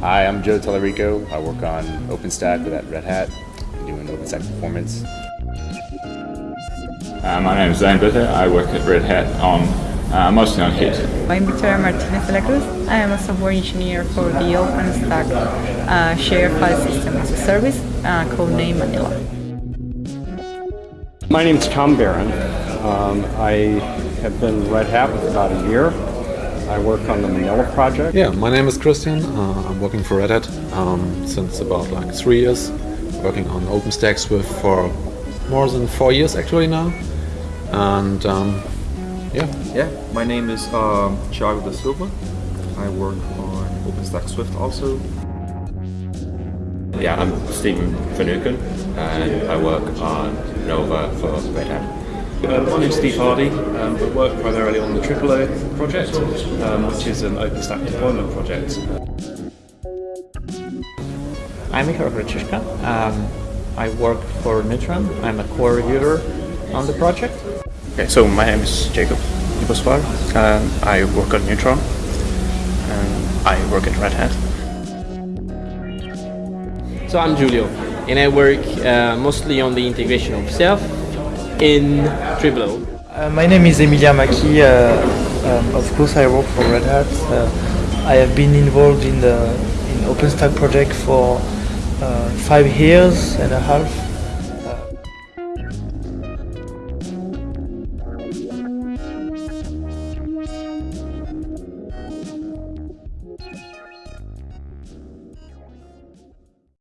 Hi, I'm Joe Talerico. I work on OpenStack with at Red Hat, doing OpenStack performance. Uh, my name is Zane Bitter. I work at Red Hat on uh, mostly on Heat. I'm Victoria Martinez de la Cruz. I am a software engineer for the OpenStack uh, Shared File System as a Service, uh, codename Manila. My name is Tom Barron. Um, I have been Red Hat for about a year. I work on the Manila project. Yeah, my name is Christian. Uh, I'm working for Red Hat um, since about like three years. Working on OpenStack Swift for more than four years actually now. And um, yeah. Yeah, my name is um, Thiago da Silva. I work on OpenStack Swift also. Yeah, I'm Stephen Finucane and I work on Nova for Red Hat. Uh, my name's Steve Hardy. Um, I work primarily on the TripleO project, um, which is an OpenStack deployment project. I'm Ihar Hrachyshka. Um, I work for Neutron. I'm a core reviewer on the project. Okay, so my name is Jakub Libosvar. Um, I work on Neutron. And I work at Red Hat. So I'm Giulio, and I work uh, mostly on the integration of Ceph in TripleO. Uh, my name is Emilien Macchi. Uh, um, of course, I work for Red Hat. Uh, I have been involved in the in OpenStack project for uh, five years and a half